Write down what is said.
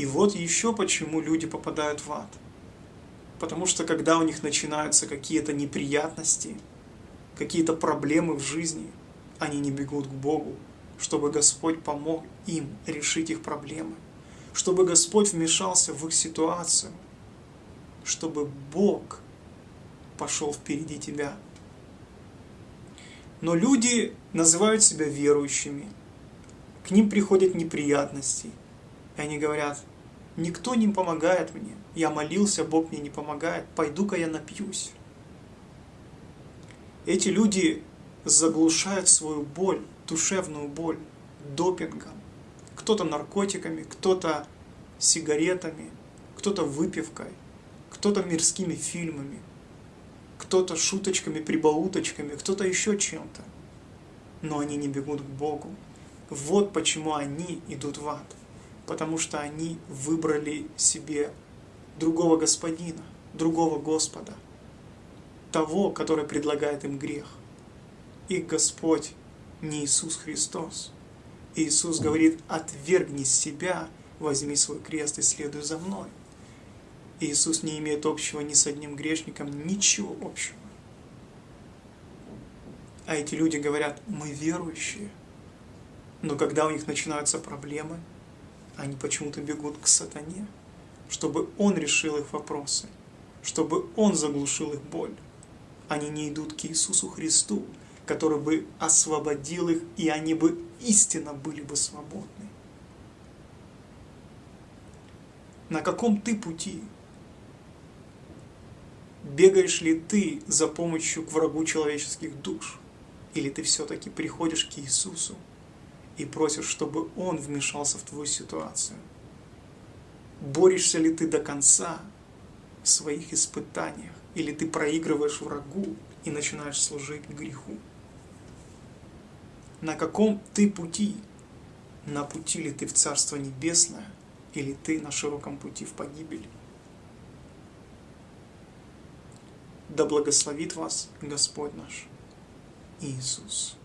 И вот еще почему люди попадают в ад. Потому что когда у них начинаются какие-то неприятности, какие-то проблемы в жизни, они не бегут к Богу, чтобы Господь помог им решить их проблемы, чтобы Господь вмешался в их ситуацию, чтобы Бог пошел впереди тебя. Но люди называют себя верующими, к ним приходят неприятности, и они говорят, никто не помогает мне, я молился, Бог мне не помогает, пойду-ка я напьюсь. Эти люди заглушают свою боль, душевную боль, допингом, кто-то наркотиками, кто-то сигаретами, кто-то выпивкой, кто-то мирскими фильмами, кто-то шуточками, прибауточками, кто-то еще чем-то. Но они не бегут к Богу. Вот почему они идут в ад. Потому что они выбрали себе другого господина, другого Господа, того, который предлагает им грех. Их Господь не Иисус Христос. Иисус говорит, отвергни себя, возьми свой крест и следуй за мной. Иисус не имеет общего ни с одним грешником, ничего общего. А эти люди говорят, мы верующие. Но когда у них начинаются проблемы, они почему-то бегут к сатане, чтобы он решил их вопросы, чтобы он заглушил их боль. Они не идут к Иисусу Христу, который бы освободил их, и они бы истинно были бы свободны. На каком ты пути? Бегаешь ли ты за помощью к врагу человеческих душ? Или ты все-таки приходишь к Иисусу и просишь, чтобы Он вмешался в твою ситуацию? Борешься ли ты до конца в своих испытаниях? Или ты проигрываешь врагу и начинаешь служить греху? На каком ты пути? На пути ли ты в Царство Небесное, или ты на широком пути в погибель? Да благословит вас Господь наш Иисус.